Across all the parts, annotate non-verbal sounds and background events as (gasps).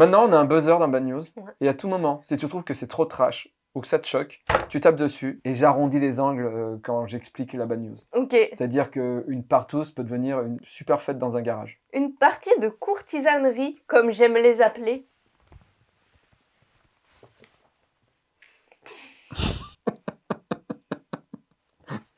Maintenant, on a un buzzer dans Bad News. Et à tout moment, si tu trouves que c'est trop trash ou que ça te choque, tu tapes dessus et j'arrondis les angles euh, quand j'explique la Bad News. Ok. C'est-à-dire qu'une partouze peut devenir une super fête dans un garage. Une partie de courtisanerie, comme j'aime les appeler. (laughs)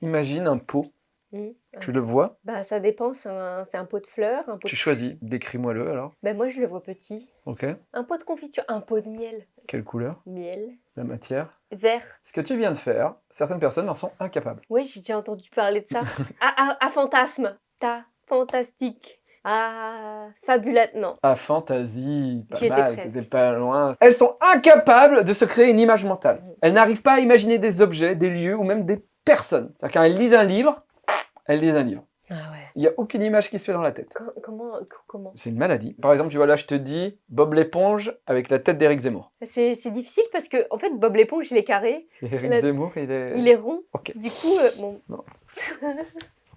Imagine un pot, Hmm. tu le vois, Bah ça dépend, c'est un, c'est un pot de fleurs, un pot tu de... choisis, décris-moi-le alors. Bah moi je le vois petit. Ok, Un pot de confiture, un pot de miel. quelle couleur? Miel. La matière? Vert. Ce que tu viens de faire, certaines personnes en sont incapables. Oui, j'ai déjà entendu parler de ça. (laughs) ah, ah, ah, fantasme. Ta, fantastique. Ah, fabulate, non. Ah, fantaisie, pas mal, t'étais pas loin. Elles sont incapables de se créer une image mentale. Mm. Elles n'arrivent pas à imaginer des objets, des lieux ou même des personnes. C'est-à-dire quand elles lisent un livre, elles lisent un livre. Ah ouais. Il n'y a aucune image qui se fait dans la tête. Co- comment, co- comment? C'est une maladie. Par exemple, tu vois là, je te dis Bob l'éponge avec la tête d'Éric Zemmour. C'est difficile parce que, en fait, Bob l'éponge, il est carré, Éric La- Zemmour, il est... il est rond. Du coup, euh, bon,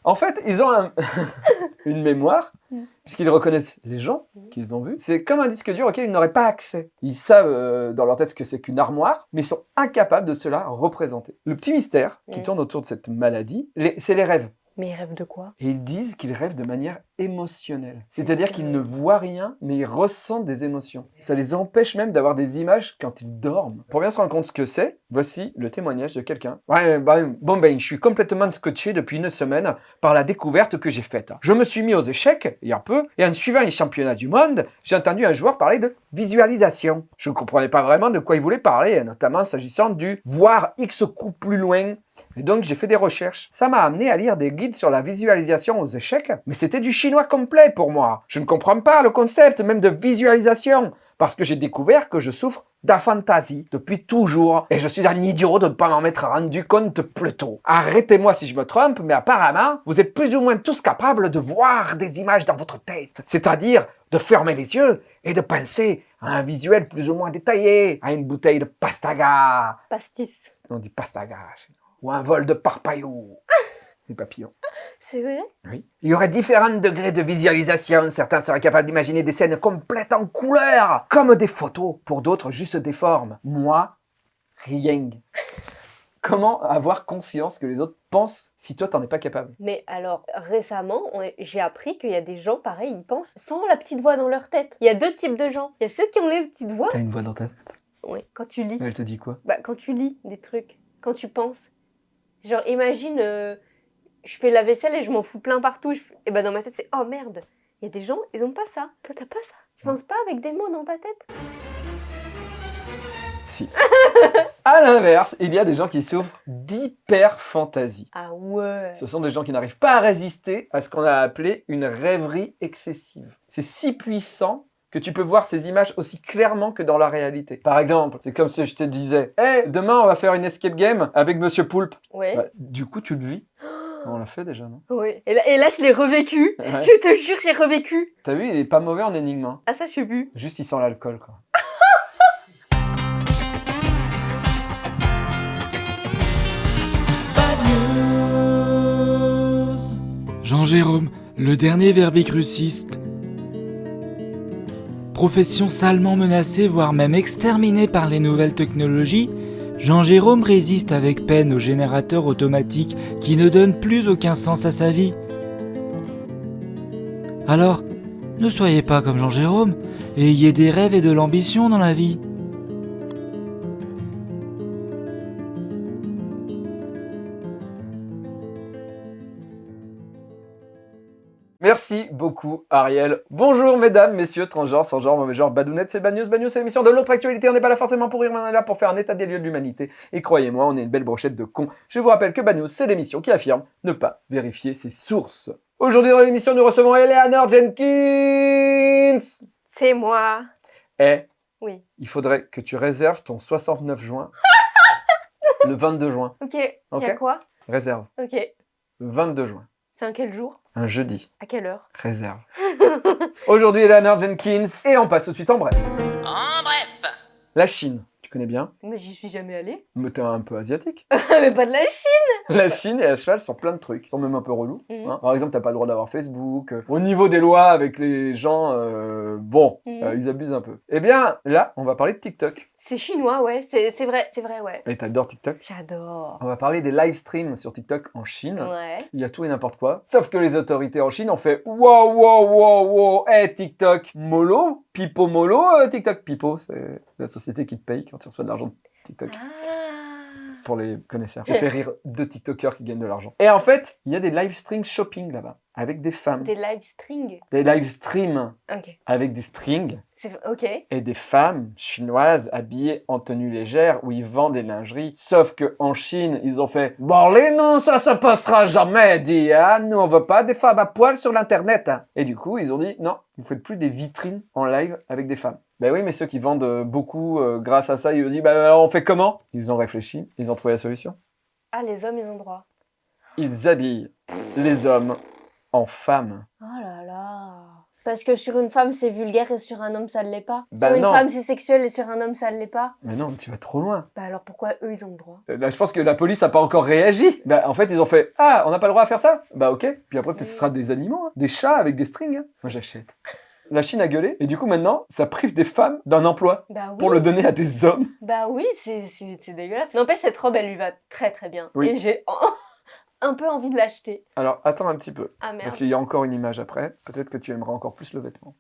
En fait, ils ont un- (laughs) une mémoire, Mm. puisqu'ils reconnaissent les gens Mm. qu'ils ont vus. C'est comme un disque dur auquel ils n'auraient pas accès. Ils savent euh, dans leur tête ce que c'est qu'une armoire, mais ils sont incapables de se la représenter. Le petit mystère qui tourne autour de cette maladie, les- c'est les rêves. Mais il rêve de quoi? Et ils disent qu'ils rêvent de manière émotionnelle. C'est-à-dire qu'ils ne voient rien, mais ils ressentent des émotions. Ça les empêche même d'avoir des images quand ils dorment. Pour bien se rendre compte ce que c'est, voici le témoignage de quelqu'un. Ouais, bah, bon ben, je suis complètement scotché depuis une semaine par la découverte que j'ai faite. Je me suis mis aux échecs, il y a peu, et en suivant les championnats du monde, j'ai entendu un joueur parler de visualisation. Je ne comprenais pas vraiment de quoi il voulait parler, notamment s'agissant du voir X coups plus loin et donc j'ai fait des recherches. Ça m'a amené à lire des guides sur la visualisation aux échecs, mais c'était du chinois complet pour moi. Je ne comprends pas le concept même de visualisation, parce que j'ai découvert que je souffre d'aphantasie depuis toujours. Et je suis un idiot de ne pas m'en m'être rendu compte plus tôt. Arrêtez-moi si je me trompe, mais apparemment, vous êtes plus ou moins tous capables de voir des images dans votre tête. C'est-à-dire de fermer les yeux et de penser à un visuel plus ou moins détaillé, à une bouteille de pastaga, Pastis. on dit pastaga chez nous. Ou un vol de parpaillot. (laughs) Des papillons. C'est vrai? Oui. Il y aurait différents degrés de visualisation. Certains seraient capables d'imaginer des scènes complètes en couleurs, comme des photos. Pour d'autres, juste des formes. Moi, rien. (laughs) Comment avoir conscience que les autres pensent si toi, t'en es pas capable? Mais alors, récemment, j'ai appris qu'il y a des gens, pareil, ils pensent sans la petite voix dans leur tête. Il y a deux types de gens. Il y a ceux qui ont les petites voix. T'as une voix dans ta tête? Oui, quand tu lis. Elle te dit quoi? Bah, quand tu lis des trucs, quand tu penses. Genre, imagine, euh, je fais la vaisselle et je m'en fous plein partout. Je Et bah, dans ma tête, c'est oh merde. Il y a des gens, ils ont pas ça. Toi, t'as pas ça? Tu penses pas avec des mots dans ta tête? Si. (laughs) à l'inverse, il y a des gens qui souffrent d'hyperphantasie. Ah ouais. Ce sont des gens qui n'arrivent pas à résister à ce qu'on a appelé une rêverie excessive. C'est si puissant que tu peux voir ces images aussi clairement que dans la réalité. Par exemple, c'est comme si je te disais Hey, demain on va faire une escape game avec Monsieur Poulpe. Ouais. Bah, du coup, tu le vis. (gasps) On l'a fait déjà, non? Ouais. Et là, et là, je l'ai revécu. Ouais. Je te jure, j'ai revécu. T'as vu, il est pas mauvais en énigme. hein. Ah, ça, je sais plus. Juste, il sent l'alcool, quoi. Jean-Jérôme, le dernier verbicruciste. Profession salement menacée, voire même exterminée par les nouvelles technologies, Jean-Jérôme résiste avec peine au générateur automatique qui ne donne plus aucun sens à sa vie. Alors, ne soyez pas comme Jean-Jérôme, ayez des rêves et de l'ambition dans la vie. Merci beaucoup, Ariel. Bonjour, mesdames, messieurs, transgenres, sans genre, mauvais genre, badounettes, c'est Bagnews. Bagnews, c'est l'émission de l'autre actualité. On n'est pas là forcément pour rire, mais on est là pour faire un état des lieux de l'humanité. Et croyez-moi, on est une belle brochette de cons. Je vous rappelle que Bagnews, c'est l'émission qui affirme ne pas vérifier ses sources. Aujourd'hui, dans l'émission, nous recevons Eleanor Jenkins. C'est moi. Eh, Oui. il faudrait que tu réserves ton 69 juin (laughs) le 22 juin. Ok. Il y Ok. a quoi? Réserve. Ok. Le 22 juin. C'est un quel jour? Un jeudi. À quelle heure? Réserve. (laughs) Aujourd'hui, Eleanor Jenkins. Et on passe tout de suite en bref. En bref, La Chine. Tu connais bien? Mais j'y suis jamais allée. (laughs) Mais t'es un peu asiatique. (laughs) mais pas de la Chine La Chine est à cheval sur plein de trucs. Ils sont même un peu relous. Mhm. hein. Par exemple, t'as pas le droit d'avoir Facebook. Euh, Au niveau des lois avec les gens, euh, bon, Mhm. euh, ils abusent un peu. Eh bien, là, on va parler de TikTok. C'est chinois, ouais. C'est vrai, c'est vrai, ouais. Et t'adores TikTok? J'adore. On va parler des live streams sur TikTok en Chine. Ouais. Il y a tout et n'importe quoi. Sauf que les autorités en Chine ont fait Wow, wow, wow, wow, hey TikTok, mollo, pipo mollo, euh, TikTok. Pipo, c'est la société qui te paye quand tu reçois de l'argent de TikTok. Ah. Pour les connaisseurs. J'ai fait rire deux TikTokers qui gagnent de l'argent. Et en fait, il y a des live stream shopping là-bas, avec des femmes. Des live strings. Des live streams Ok. avec des strings Et des femmes chinoises habillées en tenue légère où ils vendent des lingeries. Sauf que en Chine, ils ont fait Bon, les non, ça se passera jamais, dit hein. Nous, on veut pas des femmes à poil sur l'internet. hein. Et du coup, ils ont dit Non, vous faites plus des vitrines en live avec des femmes. Ben oui, mais ceux qui vendent euh, beaucoup euh, grâce à ça, ils ont dit Bah alors on fait comment? Ils ont réfléchi, ils ont trouvé la solution. Ah, les hommes, ils ont droit. Ils habillent les hommes en femmes. Oh là là. Parce que sur une femme, c'est vulgaire et sur un homme, ça ne l'est pas. Bah sur une non. femme, c'est sexuel et sur un homme, ça ne l'est pas. Mais non, tu vas trop loin. Bah alors pourquoi eux, ils ont le droit? Euh, Là, je pense que la police n'a pas encore réagi. Bah, en fait, ils ont fait Ah, on n'a pas le droit à faire ça? Bah, ok. Puis après, peut-être ce sera des animaux, hein. des chats avec des strings. hein. Moi, j'achète. La Chine a gueulé, et du coup, maintenant, ça prive des femmes d'un emploi Bah oui. pour le donner à des hommes. Bah oui, c'est c'est- c'est dégueulasse. N'empêche, cette robe, elle lui va très très bien. Oui. Et j'ai (laughs) un peu envie de l'acheter. Alors, attends un petit peu, Ah merde. parce qu'il y a encore une image après. Peut-être que tu aimeras encore plus le vêtement.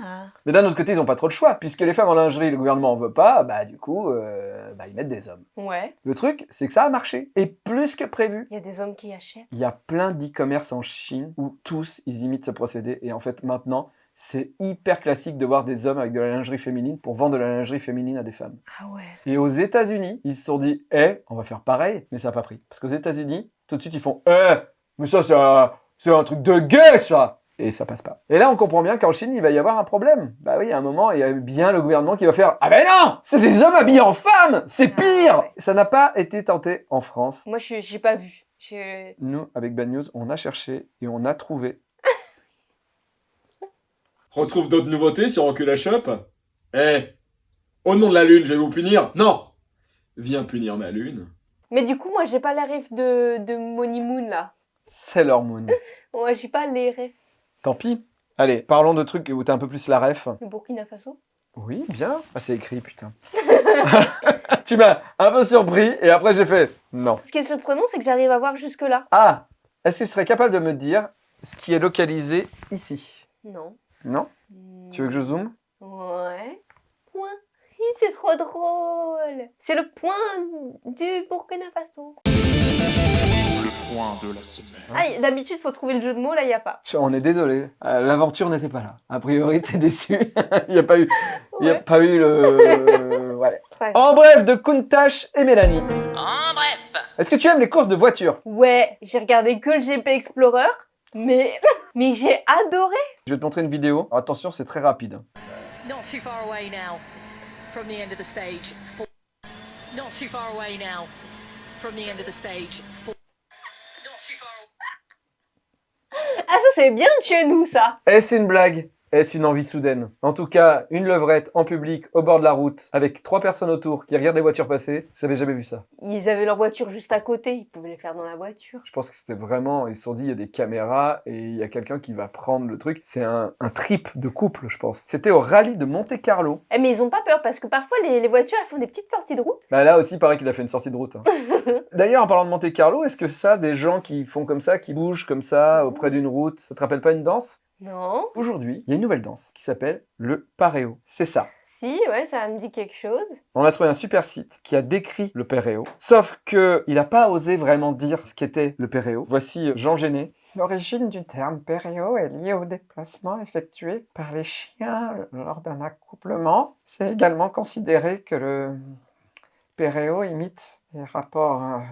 Ah. Mais d'un autre côté, ils n'ont pas trop de choix. Puisque les femmes en lingerie, le gouvernement en veut pas, bah, du coup, euh, bah, ils mettent des hommes. Ouais. Le truc, c'est que ça a marché. Et plus que prévu. Il y a des hommes qui achètent. Il y a plein d'e-commerce en Chine où tous ils imitent ce procédé et en fait maintenant c'est hyper classique de voir des hommes avec de la lingerie féminine pour vendre de la lingerie féminine à des femmes. Ah ouais. Et aux États-Unis, ils se sont dit "Eh, on va faire pareil", mais ça n'a pas pris parce qu'aux États-Unis, tout de suite ils font "Eh, mais ça c'est un, c'est un truc de gay ça." Et ça passe pas. Et là, on comprend bien qu'en Chine, il va y avoir un problème. Bah oui, à un moment, il y a bien le gouvernement qui va faire Ah ben non C'est des hommes habillés en femmes C'est Ah, pire ouais. Ça n'a pas été tenté en France. Moi, je j'ai pas vu. Je... Nous, avec Bad News, on a cherché et on a trouvé Retrouve d'autres nouveautés sur Recul Shop Eh Au nom de la lune, je vais vous punir Non Viens punir ma lune. Mais du coup, moi, j'ai pas les rêves de, de Money Moon là. Sailor Moon. (laughs) Ouais, j'ai pas les rêves. Tant pis. Allez, parlons de trucs où t'as un peu plus la ref. Le Burkina Faso. Oui, bien. Ah, c'est écrit, putain. (laughs) (laughs) tu m'as un peu surpris et après j'ai fait non. Ce qui est surprenant, c'est que j'arrive à voir jusque là. Ah, est-ce que tu serais capable de me dire ce qui est localisé ici? Non. Non Tu veux que je zoome? Ouais. Point. C'est trop drôle. C'est le point du Burkina Faso. Le point de la semaine. Ah, d'habitude, faut trouver le jeu de mots, là, il y a pas. On est désolé. Euh, L'aventure n'était pas là. A priori, t'es déçu. (laughs) Il n'y a pas eu, il a pas eu le. (laughs) ouais. En bref, de Kuntash et Mélanie. En bref, Est-ce que tu aimes les courses de voiture Ouais, j'ai regardé que le GP Explorer, mais, (laughs) mais j'ai adoré. Je vais te montrer une vidéo. Attention, c'est très rapide. not too far away now from the end of the stage. Four. Not too far away now from the end of the stage. Four. Not too far Ah, ça, c'est bien de chez nous, ça. Est-ce une blague Est-ce une envie soudaine? En tout cas, une levrette en public au bord de la route avec trois personnes autour qui regardent les voitures passer, j'avais jamais vu ça. Ils avaient leur voiture juste à côté, ils pouvaient les faire dans la voiture. Je pense que c'était vraiment, ils se sont dit, il y a des caméras et il y a quelqu'un qui va prendre le truc. C'est un, un trip de couple, je pense. C'était au rallye de Monte Carlo. Eh, mais ils ont pas peur parce que parfois les, les voitures elles font des petites sorties de route. Bah là aussi, pareil qu'il a fait une sortie de route. hein. (laughs) D'ailleurs, en parlant de Monte Carlo, est-ce que ça, des gens qui font comme ça, qui bougent comme ça auprès d'une route, ça te rappelle pas une danse? Non. Aujourd'hui, il y a une nouvelle danse qui s'appelle le pareo. C'est ça. Si, ouais, ça me dit quelque chose. On a trouvé un super site qui a décrit le péréo, sauf que il n'a pas osé vraiment dire ce qu'était le péréo. Voici Jean Géné. L'origine du terme péréo est liée au déplacement effectué par les chiens lors d'un accouplement. C'est également considéré que le péréo imite les rapports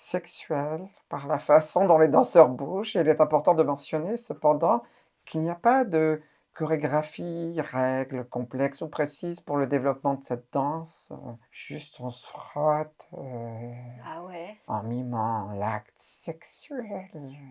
sexuels par la façon dont les danseurs bougent. Il est important de mentionner cependant qu'il n'y a pas de chorégraphie, règles complexes ou précises pour le développement de cette danse. Juste on se frotte euh, Ah ouais. en mimant l'acte sexuel.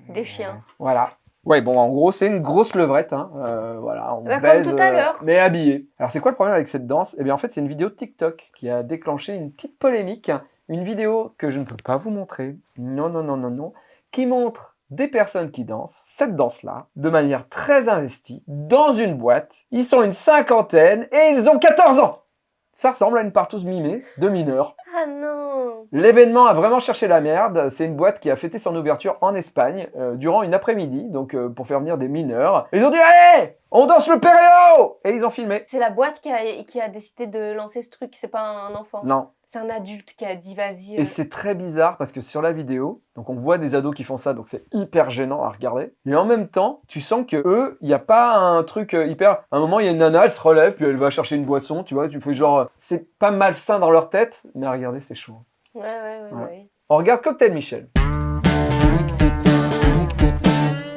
Des chiens. Voilà. Ouais, bon, en gros, c'est une grosse levrette, hein. euh, voilà, on Bah, baise, tout à euh, l'heure. mais habillé. Alors, c'est quoi le problème avec cette danse? Eh bien, en fait, c'est une vidéo de TikTok qui a déclenché une petite polémique, une vidéo que je ne peux pas vous montrer, non, non, non, non, non, qui montre des personnes qui dansent cette danse-là, de manière très investie, dans une boîte. Ils sont une cinquantaine et ils ont 14 ans Ça ressemble à une partouze mimée de mineurs. Ah non L'événement a vraiment cherché la merde. C'est une boîte qui a fêté son ouverture en Espagne euh, durant une après-midi, donc euh, pour faire venir des mineurs. Ils ont dit Allez On danse le péréo Et ils ont filmé. C'est la boîte qui a, qui a décidé de lancer ce truc, c'est pas un enfant? Non. C'est un adulte qui a dit vas-y. Et euh, c'est très bizarre parce que sur la vidéo, donc on voit des ados qui font ça, donc c'est hyper gênant à regarder. Et en même temps, tu sens que eux, il n'y a pas un truc euh, hyper. À un moment, il y a une nana, elle se relève, puis elle va chercher une boisson, tu vois. Tu fais genre, euh, c'est pas malsain dans leur tête, mais à regarder, c'est chaud. Ouais, ouais, ouais. Ouais. ouais. On regarde Cocktail Michel.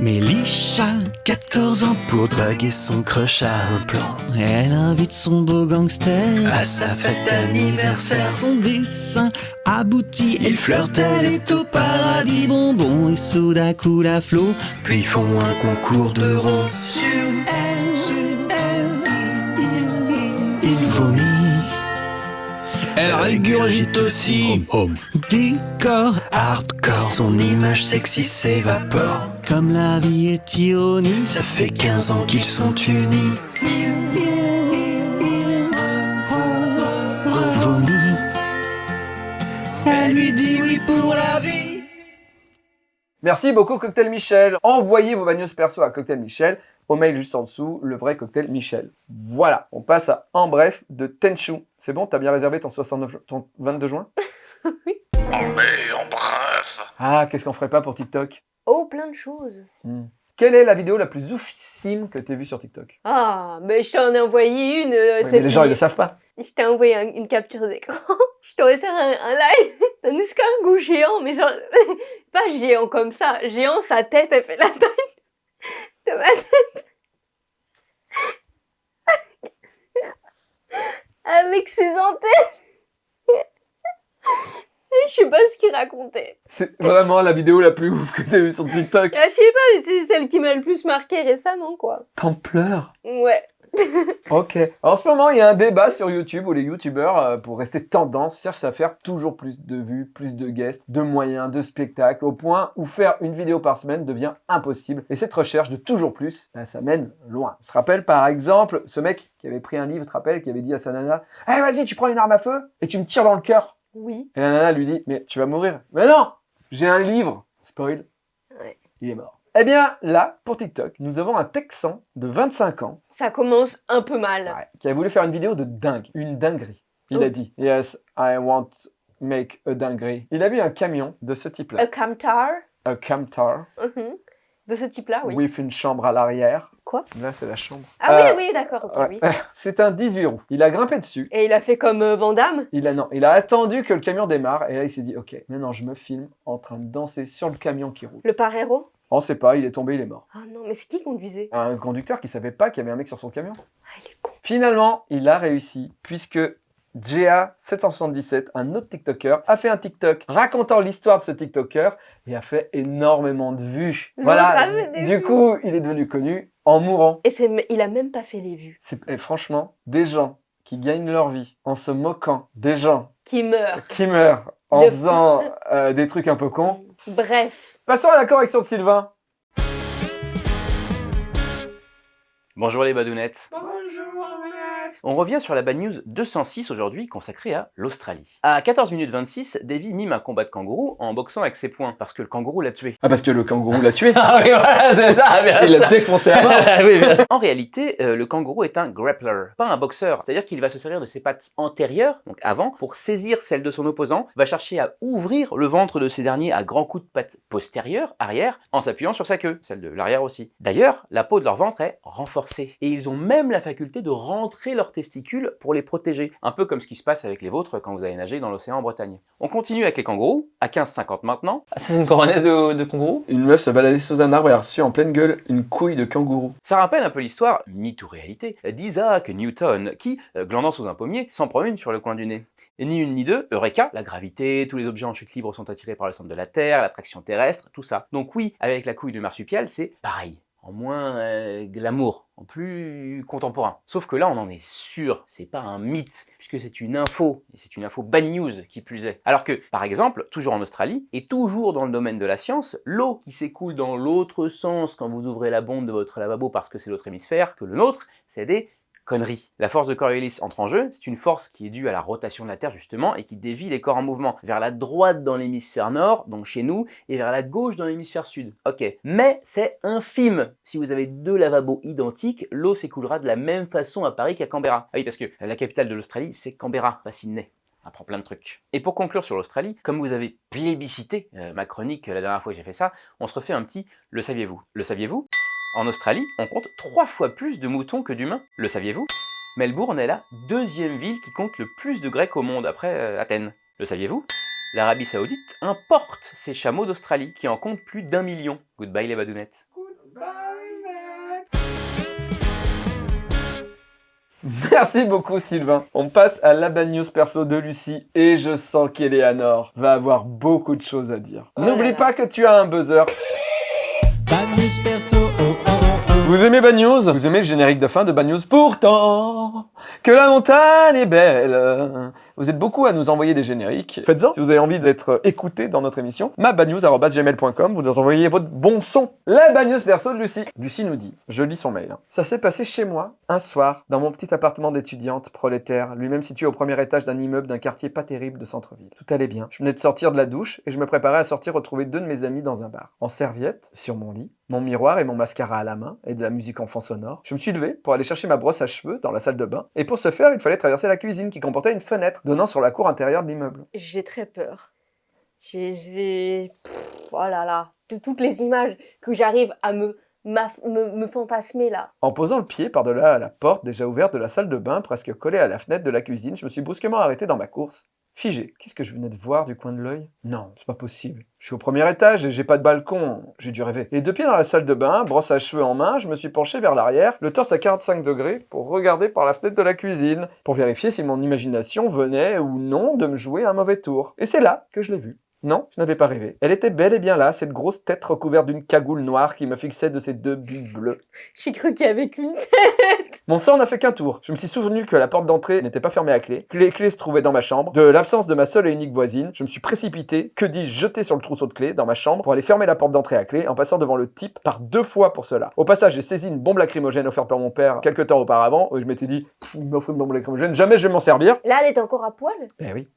Mélisha, 14 ans pour draguer son crush à un plan. Elle invite son beau gangster à sa fête d'anniversaire. Son dessin aboutit, il flirte, elle est au paradis bonbon et soudain coule à flot. Puis font un concours de rond sur elle, sur elle. Il, il vomit. Elle régurgite aussi. Décor hardcore, son image sexy s'évapore. Comme la vie est ironie, ça fait 15 ans qu'ils sont unis. Elle lui dit oui pour la vie. Merci beaucoup Cocktail Michel. Envoyez vos bagnos perso à Cocktail Michel au mail juste en dessous, le vrai Cocktail Michel. Voilà, on passe à En bref de Tenchu. C'est bon, t'as bien réservé ton, 69, ton 22 juin? (laughs) Allez, en bref. Ah, qu'est-ce qu'on ferait pas pour TikTok? Oh, plein de choses. Hmm. Quelle est la vidéo la plus oufissime que t'aies vue sur TikTok? Ah, mais je t'en ai envoyé une. euh, Oui, cette mais les gens, ils le savent pas. Je t'ai envoyé un- une capture d'écran. (laughs) je t'aurais fait un, un live d'un escargot géant, mais genre, (laughs) pas géant comme ça. Géant, sa tête, elle fait la taille de ma tête. Avec ses antennes. Je sais pas ce qu'il racontait. C'est vraiment la vidéo la plus ouf que t'as vue sur TikTok. Ah, je sais pas, mais c'est celle qui m'a le plus marqué récemment, quoi. T'en pleures Ouais. (laughs) Ok. En ce moment, il y a un débat sur YouTube où les YouTubeurs, euh, pour rester tendance, cherchent à faire toujours plus de vues, plus de guests, de moyens, de spectacles, au point où faire une vidéo par semaine devient impossible. Et cette recherche de toujours plus, bah, ça mène loin. On se rappelle par exemple ce mec qui avait pris un livre, tu te rappelles, qui avait dit à sa nana « Eh vas-y, tu prends une arme à feu et tu me tires dans le cœur !» Oui. Et la nana lui dit « Mais tu vas mourir !»« Mais non J'ai un livre !» Spoil. Ouais. Il est mort. Eh bien, là, pour TikTok, nous avons un Texan de 25 ans Ça commence un peu mal. Ouais, qui a voulu faire une vidéo de dingue, une dinguerie. Il Oh. a dit Yes, I want to make a dinguerie. Il a vu un camion de ce type-là, A camtar? un camtar, Mhm. De ce type-là, oui. with une chambre à l'arrière. Quoi? Là, c'est la chambre. Ah Euh, oui, oui, d'accord, ok, Ouais. oui. (laughs) C'est un 18 roues. Il a grimpé dessus. Et il a fait comme euh, Van Damme? Il a, non, il a attendu que le camion démarre et là il s'est dit ok maintenant je me filme en train de danser sur le camion qui roule. Le paréro On sait pas, il est tombé, il est mort. Ah non, mais c'est qui conduisait? Un conducteur qui savait pas qu'il y avait un mec sur son camion. Ah, il est con. Finalement, il a réussi puisque GA777, un autre TikToker, a fait un TikTok racontant l'histoire de ce TikToker et a fait énormément de vues. Voilà, du vues. coup, il est devenu connu en mourant. Et il a même pas fait les vues. Et franchement des gens qui gagnent leur vie en se moquant des gens Qui meurt. qui meurent en Le- faisant euh, des trucs un peu cons. Bref. Passons à la correction de Sylvain. Bonjour les badounettes. On revient sur la bad news 206 aujourd'hui consacrée à l'Australie. À 14 minutes 26, Davy mime un combat de kangourou en boxant avec ses poings parce que le kangourou l'a tué. Ah parce que le kangourou l'a tué. (laughs) Ah oui, voilà, c'est ça, bien Il l'a défoncé à mort. (laughs) Oui, bien sûr. en réalité, euh, le kangourou est un grappler, pas un boxeur. C'est-à-dire qu'il va se servir de ses pattes antérieures, donc avant, pour saisir celle de son opposant, va chercher à ouvrir le ventre de ces derniers à grands coups de pattes postérieures, arrière, en s'appuyant sur sa queue, celle de l'arrière aussi. D'ailleurs, la peau de leur ventre est renforcée, et ils ont même la faculté de rentrer leur leurs testicules pour les protéger. Un peu comme ce qui se passe avec les vôtres quand vous allez nager dans l'océan en Bretagne. On continue avec les kangourous, à 15,50 maintenant. Ah, ça, c'est une coronaise de, de kangourou Une meuf se baladait sous un arbre et a reçu en pleine gueule une couille de kangourou. Ça rappelle un peu l'histoire, mythe ou réalité, d'Isaac Newton, qui, euh, glandant sous un pommier, s'en prend une sur le coin du nez. Et ni une ni deux, Eureka, la gravité, tous les objets en chute libre sont attirés par le centre de la Terre, l'attraction terrestre, tout ça. Donc oui, avec la couille de marsupial, c'est pareil. En moins euh, glamour, en plus contemporain. Sauf que là, on en est sûr, c'est pas un mythe, puisque c'est une info, et c'est une info bad news qui plus est. Alors que, par exemple, toujours en Australie, et toujours dans le domaine de la science, l'eau qui s'écoule dans l'autre sens quand vous ouvrez la bombe de votre lavabo parce que c'est l'autre hémisphère que le nôtre, c'est des conneries. La force de Coriolis entre en jeu, c'est une force qui est due à la rotation de la Terre justement et qui dévie les corps en mouvement vers la droite dans l'hémisphère nord, donc chez nous, et vers la gauche dans l'hémisphère sud. Ok, mais c'est infime. Si vous avez deux lavabos identiques, l'eau s'écoulera de la même façon à Paris qu'à Canberra. Ah oui, parce que la capitale de l'Australie, c'est Canberra, pas Sydney. Apprend plein de trucs. Et pour conclure sur l'Australie, comme vous avez plébiscité euh, ma chronique la dernière fois que j'ai fait ça, on se refait un petit « le saviez-vous ». Le saviez-vous? En Australie, on compte trois fois plus de moutons que d'humains. Le saviez-vous? Melbourne est la deuxième ville qui compte le plus de Grecs au monde après euh, Athènes. Le saviez-vous? L'Arabie Saoudite importe ses chameaux d'Australie qui en comptent plus d'un million. Goodbye les badounettes. Merci beaucoup Sylvain. On passe à la bad news perso de Lucie et je sens qu'Eleanor va avoir beaucoup de choses à dire. Oh N'oublie pas que tu as un buzzer. Oh oh oh. Vous aimez Bad News? Vous aimez le générique de fin de Bad News? Pourtant, que la montagne est belle. Vous êtes beaucoup à nous envoyer des génériques. Faites-en si vous avez envie d'être écouté dans notre émission. mabadnews.gmail.com, vous nous envoyez votre bon son. La Bad News perso de Lucie. Lucie nous dit, je lis son mail. hein. Ça s'est passé chez moi, un soir, dans mon petit appartement d'étudiante prolétaire, lui-même situé au premier étage d'un immeuble d'un quartier pas terrible de centre-ville. Tout allait bien. Je venais de sortir de la douche et je me préparais à sortir retrouver deux de mes amis dans un bar. En serviette, sur mon lit, mon miroir et mon mascara à la main, et de la musique en fond sonore. Je me suis levé pour aller chercher ma brosse à cheveux dans la salle de bain, et pour ce faire, il fallait traverser la cuisine qui comportait une fenêtre donnant sur la cour intérieure de l'immeuble. J'ai très peur. J'ai... Oh là là. De toutes les images que j'arrive à me, me, me fantasmer là. En posant le pied par-delà la porte déjà ouverte de la salle de bain, presque collée à la fenêtre de la cuisine, je me suis brusquement arrêté dans ma course. Figé. Qu'est-ce que je venais de voir du coin de l'œil? Non, c'est pas possible. Je suis au premier étage et j'ai pas de balcon. J'ai dû rêver. Les deux pieds dans la salle de bain, brosse à cheveux en main, je me suis penché vers l'arrière, le torse à 45 degrés, pour regarder par la fenêtre de la cuisine, pour vérifier si mon imagination venait ou non de me jouer un mauvais tour. Et c'est là que je l'ai vue. Non, je n'avais pas rêvé. Elle était bel et bien là, cette grosse tête recouverte d'une cagoule noire qui me fixait de ses deux bulles bleues. J'ai cru qu'il y avait qu'une Mon sang n'a fait qu'un tour. Je me suis souvenu que la porte d'entrée n'était pas fermée à clé, que les clés se trouvaient dans ma chambre, de l'absence de ma seule et unique voisine. Je me suis précipité, que dis-je, jeté sur le trousseau de clés dans ma chambre pour aller fermer la porte d'entrée à clé en passant devant le type par deux fois pour cela. Au passage, j'ai saisi une bombe lacrymogène offerte par mon père quelques temps auparavant. où Je m'étais dit, il m'offre une bombe lacrymogène, jamais je vais m'en servir. Là, elle est encore à poil? Eh oui.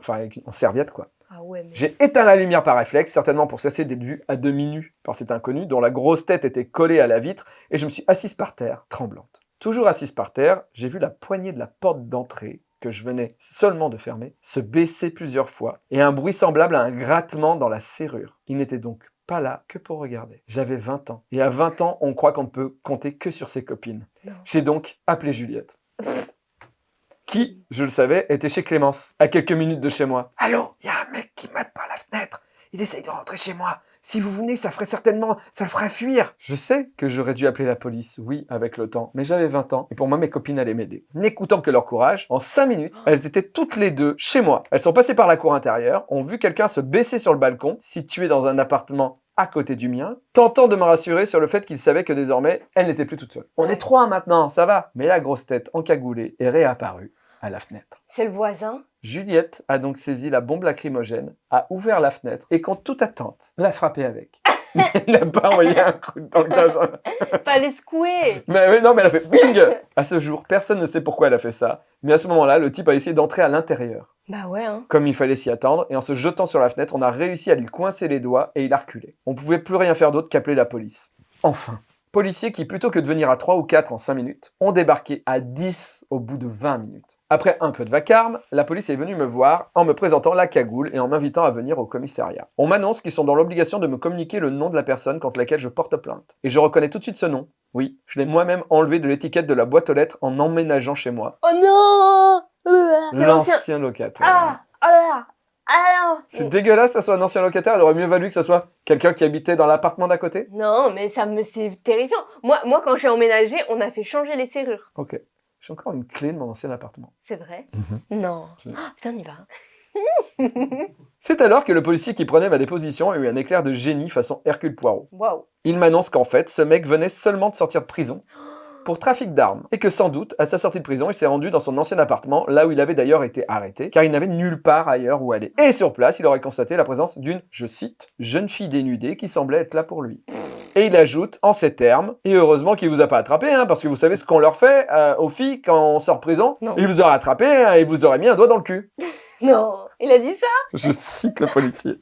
Enfin, avec- en serviette quoi. Ah ouais, mais... J'ai éteint la lumière par réflexe, certainement pour cesser d'être vu à demi nu par cet inconnu dont la grosse tête était collée à la vitre, et je me suis assise par terre, tremblante. Toujours assise par terre, j'ai vu la poignée de la porte d'entrée, que je venais seulement de fermer, se baisser plusieurs fois, et un bruit semblable à un grattement dans la serrure. Il n'était donc pas là que pour regarder. J'avais 20 ans, et à 20 ans, on croit qu'on ne peut compter que sur ses copines. J'ai donc appelé Juliette (laughs) qui, je le savais, était chez Clémence, à quelques minutes de chez moi. Allô, il y a un mec qui mate par la fenêtre. Il essaye de rentrer chez moi. Si vous venez, ça ferait certainement, ça le ferait fuir. Je sais que j'aurais dû appeler la police, oui, avec le temps, mais j'avais 20 ans, et pour moi, mes copines allaient m'aider. N'écoutant que leur courage, en 5 minutes, elles étaient toutes les deux chez moi. Elles sont passées par la cour intérieure, ont vu quelqu'un se baisser sur le balcon, situé dans un appartement à côté du mien, tentant de me rassurer sur le fait qu'ils savaient que désormais, elle n'était plus toute seule. On est trois maintenant, ça va. Mais la grosse tête encagoulée est réapparue à la fenêtre. C'est le voisin Juliette a donc saisi la bombe lacrymogène, a ouvert la fenêtre et, contre toute attente, l'a frappé avec. (laughs) Mais elle n'a pas envoyé un coup dans le gazon. Fallait secouer Mais oui, non, mais elle a fait bing À ce jour, personne ne sait pourquoi elle a fait ça, mais à ce moment-là, le type a essayé d'entrer à l'intérieur. Bah ouais, hein. Comme il fallait s'y attendre, et en se jetant sur la fenêtre, on a réussi à lui coincer les doigts et il a reculé. On pouvait plus rien faire d'autre qu'appeler la police. Enfin, Policiers qui, plutôt que de venir à 3 ou 4 en 5 minutes, ont débarqué à 10 au bout de 20 minutes. Après un peu de vacarme, la police est venue me voir en me présentant la cagoule et en m'invitant à venir au commissariat. On m'annonce qu'ils sont dans l'obligation de me communiquer le nom de la personne contre laquelle je porte plainte. Et je reconnais tout de suite ce nom. Oui, je l'ai moi-même enlevé de l'étiquette de la boîte aux lettres en emménageant chez moi. Oh non l'ancien. Locataire. Ah Oh là Ah C'est dégueulasse que ça soit un ancien locataire, il aurait mieux valu que ça soit quelqu'un qui habitait dans l'appartement d'à côté. Non, mais ça me c'est terrifiant. Moi, moi, quand j'ai emménagé, on a fait changer les serrures. Ok. J'ai encore une clé de mon ancien appartement. C'est vrai? Mhm. Non. Oh, putain, on y va. (laughs) (laughs) C'est alors que le policier qui prenait ma déposition a eu un éclair de génie façon Hercule Poirot. Waouh. Il m'annonce qu'en fait, ce mec venait seulement de sortir de prison (gasps) pour trafic d'armes et que sans doute, à sa sortie de prison, il s'est rendu dans son ancien appartement, là où il avait d'ailleurs été arrêté, car il n'avait nulle part ailleurs où aller. Et sur place, il aurait constaté la présence d'une, je cite, jeune fille dénudée qui semblait être là pour lui. (laughs) Et il ajoute en ces termes, et heureusement qu'il vous a pas attrapé, hein, parce que vous savez ce qu'on leur fait euh, aux filles quand on sort de prison Non. Il vous aurait attrapé hein, et il vous aurait mis un doigt dans le cul. (laughs) Non. Il a dit ça Je cite le policier.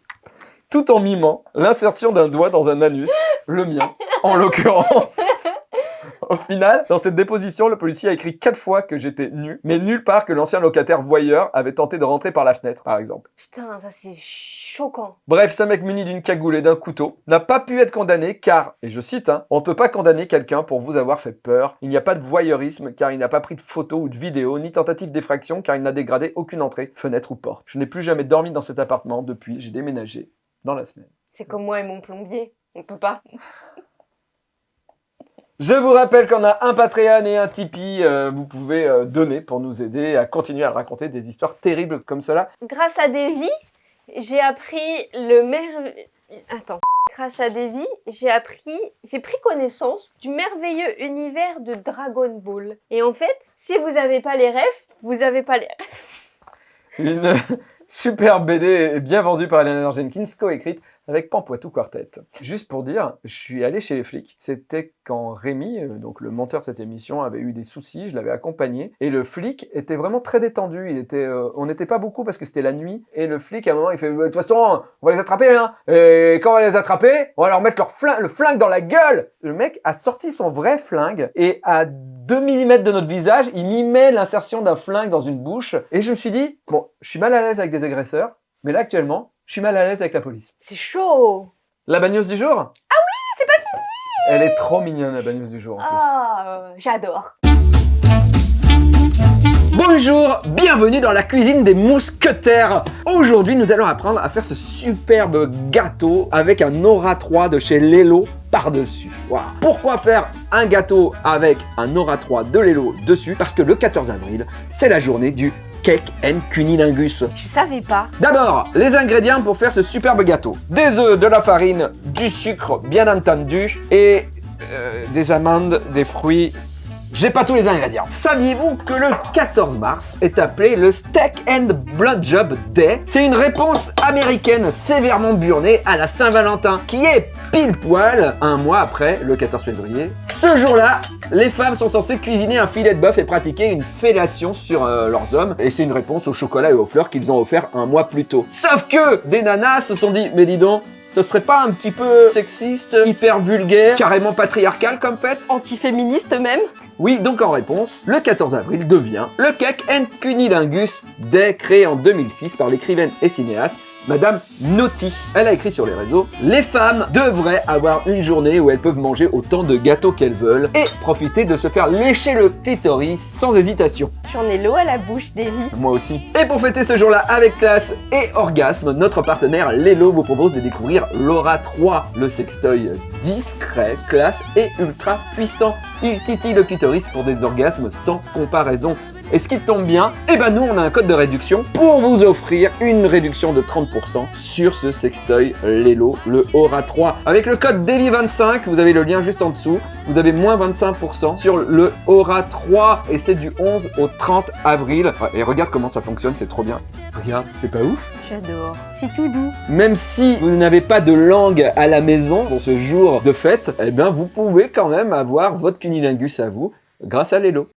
Tout en mimant l'insertion d'un doigt dans un anus, le mien, en l'occurrence. (laughs) Au final, dans cette déposition, le policier a écrit quatre fois que j'étais nu, mais nulle part que l'ancien locataire voyeur avait tenté de rentrer par la fenêtre, par exemple. Putain, ça c'est choquant. Bref, ce mec muni d'une cagoule et d'un couteau n'a pas pu être condamné car, et je cite, hein, on ne peut pas condamner quelqu'un pour vous avoir fait peur. Il n'y a pas de voyeurisme car il n'a pas pris de photos ou de vidéos, ni tentative d'effraction car il n'a dégradé aucune entrée, fenêtre ou porte. Je n'ai plus jamais dormi dans cet appartement depuis, j'ai déménagé dans la semaine. C'est comme moi et mon plombier. On peut pas. (laughs) Je vous rappelle qu'on a un Patreon et un Tipeee, euh, vous pouvez euh, donner pour nous aider à continuer à raconter des histoires terribles comme cela. Grâce à Davy, j'ai appris le merveilleux... Attends. Grâce à Davy, j'ai appris, j'ai pris connaissance du merveilleux univers de Dragon Ball. Et en fait, si vous avez pas les refs, vous avez pas les Une (laughs) super BD bien vendue par Eleanor Jenkins, coécrite avec Pampoitou Quartet. Juste pour dire, je suis allé chez les flics. C'était quand Rémi, euh, donc le monteur de cette émission, avait eu des soucis, je l'avais accompagné. Et le flic était vraiment très détendu. Il était, euh, on n'était pas beaucoup parce que c'était la nuit. Et le flic, à un moment, il fait De toute façon, on va les attraper, hein. Et quand on va les attraper, on va leur mettre leur flingue, le flingue dans la gueule. Le mec a sorti son vrai flingue et à 2 mm de notre visage, il mimait l'insertion d'un flingue dans une bouche. Et je me suis dit Bon, je suis mal à l'aise avec des agresseurs, mais là, actuellement, je suis mal à l'aise avec la police. C'est chaud La bagneuse du jour? Ah oui, c'est pas fini Elle est trop mignonne, la bagneuse du jour, en plus. Ah, j'adore. Bonjour, bienvenue dans la cuisine des mousquetaires. Aujourd'hui, nous allons apprendre à faire ce superbe gâteau avec un Aura 3 de chez Lelo par-dessus. Pourquoi faire un gâteau avec un Aura 3 de Lelo dessus? Parce que le 14 avril, c'est la journée du cake and cunilingus. Je savais pas. D'abord, les ingrédients pour faire ce superbe gâteau. Des œufs, de la farine, du sucre, bien entendu, et euh, des amandes, des fruits. J'ai pas tous les ingrédients. Saviez-vous que le 14 mars est appelé le Steak and Blowjob Day? C'est une réponse américaine sévèrement burnée à la Saint-Valentin, qui est pile poil un mois après le 14 février. Ce jour-là, les femmes sont censées cuisiner un filet de bœuf et pratiquer une fellation sur euh, leurs hommes. Et c'est une réponse au chocolat et aux fleurs qu'ils ont offert un mois plus tôt. Sauf que des nanas se sont dit, mais dis donc, ce serait pas un petit peu sexiste, hyper vulgaire, carrément patriarcal comme fête? Antiféministe même? Oui, donc en réponse, le 14 avril devient le Cake and Cunilingus Day créé en 2006 par l'écrivaine et cinéaste Madame Naughty. Elle a écrit sur les réseaux Les femmes devraient avoir une journée où elles peuvent manger autant de gâteaux qu'elles veulent et profiter de se faire lécher le clitoris sans hésitation. J'en ai l'eau à la bouche, Davy. Moi aussi. Et pour fêter ce jour-là avec classe et orgasme, notre partenaire Lelo vous propose de découvrir l'Aura 3, le sextoy discret, classe et ultra puissant. Il titille le clitoris pour des orgasmes sans comparaison. Et ce qui tombe bien, eh ben nous on a un code de réduction pour vous offrir une réduction de 30% sur ce sextoy Lelo, le Aura 3. Avec le code DEVI25, vous avez le lien juste en dessous, vous avez moins 25% sur le Aura 3 et c'est du 11 au 30 avril. Et regarde comment ça fonctionne, c'est trop bien. Regarde, c'est pas ouf J'adore. C'est tout doux. Même si vous n'avez pas de langue à la maison pour ce jour de fête, eh bien vous pouvez quand même avoir votre cunilingus à vous grâce à Lelo.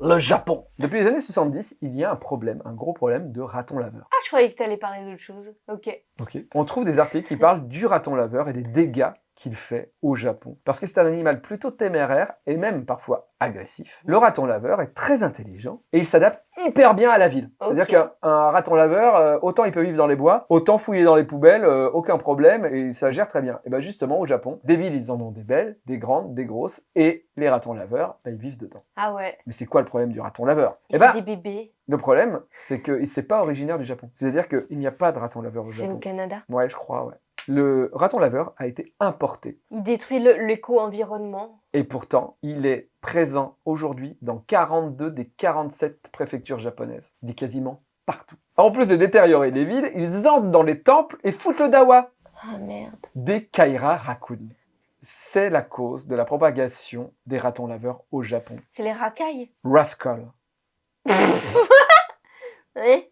Le Japon. Depuis les années 70, il y a un problème, un gros problème de raton laveur. Ah, je croyais que t'allais parler d'autre chose. Ok. Ok. On trouve des articles qui parlent du raton laveur et des dégâts qu'il fait au Japon. Parce que c'est un animal plutôt téméraire et même parfois agressif. Le raton laveur est très intelligent et il s'adapte hyper bien à la ville. C'est-à-dire qu'un un raton laveur, euh, autant il peut vivre dans les bois, autant fouiller dans les poubelles, euh, aucun problème et ça gère très bien. Et bien justement au Japon, des villes ils en ont des belles, des grandes, des grosses et les ratons laveurs, bah, ils vivent dedans. Ah ouais. Mais c'est quoi le problème du raton laveur? Il Eh ben, des bébés. le problème, c'est qu'il n'est pas originaire du Japon. C'est-à-dire qu'il n'y a pas de raton laveur au C'est Japon. au Canada? Ouais, je crois, ouais. Le raton laveur a été importé. Il détruit l'éco-environnement. Et pourtant, il est présent aujourd'hui dans 42 des 47 préfectures japonaises. Il est quasiment partout. En plus de détériorer les villes, ils entrent dans les temples et foutent le dawa. Ah merde. Des Kaira Raccoon. C'est la cause de la propagation des ratons laveurs au Japon. C'est les racailles. Rascal. (laughs)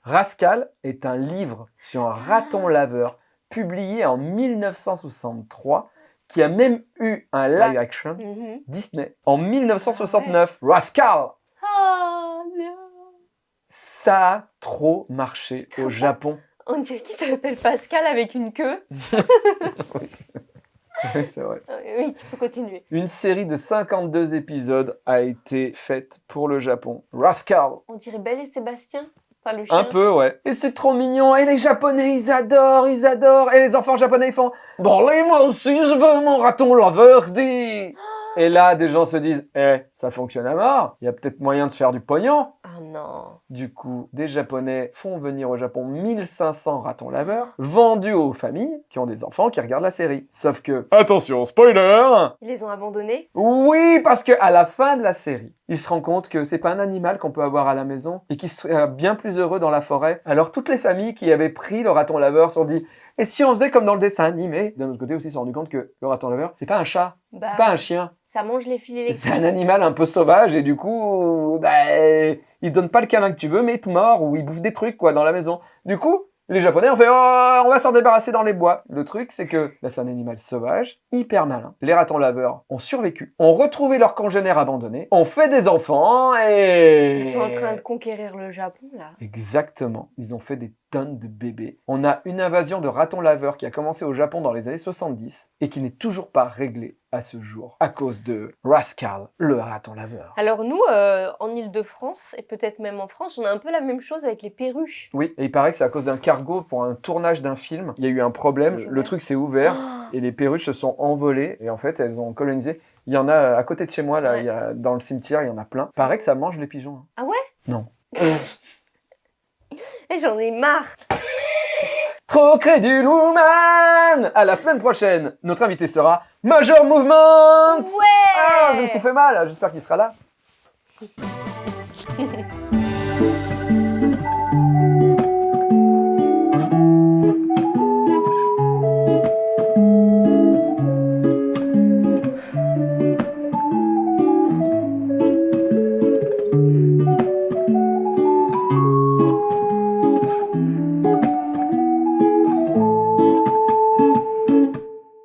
Rascal est un livre sur un raton laveur publié en 1963 qui a même eu un live action Mhm. Disney en 1969. Rascal Ah non. Ça a trop marché au Japon. On dirait qu'il s'appelle Pascal avec une queue. (laughs) oui, c'est- vrai. (laughs) Euh, Oui, tu peux continuer. Une série de 52 épisodes a été faite pour le Japon. Rascal On dirait Belle et Sébastien. Enfin, le chien. Un peu, ouais. Et c'est trop mignon. Et les Japonais, ils adorent, ils adorent. Et les enfants japonais, ils font Bon, allez, moi aussi, je veux mon raton laveur, dit. (gasps) Et là, des gens se disent Eh, ça fonctionne à mort. Il y a peut-être moyen de se faire du pognon. Ah non. Du coup, des Japonais font venir au Japon 1500 ratons laveurs, vendus aux familles qui ont des enfants qui regardent la série. Sauf que, attention, spoiler Ils les ont abandonnés? Oui, parce que à la fin de la série, ils se rendent compte que c'est pas un animal qu'on peut avoir à la maison et qui serait bien plus heureux dans la forêt. Alors toutes les familles qui avaient pris le raton laveur se sont dit et si on faisait comme dans le dessin animé? D'un autre côté aussi, ils se sont rendus compte que le raton laveur, c'est pas un chat, Bah, c'est pas un chien, Ça mange les filets c'est un animal un peu sauvage et du coup, bah, il donne pas le câlin que tu veux, mais il te mord ou il bouffe des trucs quoi dans la maison. Du coup, les Japonais ont fait oh, on va s'en débarrasser dans les bois. Le truc, c'est que bah, c'est un animal sauvage, hyper malin. Les ratons laveurs ont survécu, ont retrouvé leurs congénères abandonnés, ont fait des enfants et Ils sont en train de conquérir le Japon là. Exactement. Ils ont fait des tonnes de bébés. On a une invasion de ratons laveurs qui a commencé au Japon dans les années 70 et qui n'est toujours pas réglée à ce jour à cause de Rascal, le raton laveur. Alors nous, euh, en Ile-de-France, et peut-être même en France, on a un peu la même chose avec les perruches. Oui, et il paraît que c'est à cause d'un cargo pour un tournage d'un film. Il y a eu un problème, le truc s'est ouvert Ah, et les perruches se sont envolées et en fait elles ont colonisé. Il y en a à côté de chez moi, là, Ouais. il y a, dans le cimetière, il y en a plein. Paraît que ça mange les pigeons. hein. Ah ouais? Non. (laughs) Et j'en ai marre. Trop crédule woman. À la semaine prochaine, notre invité sera Major Movement. Ouais. Ah, je me suis fait mal, j'espère qu'il sera là.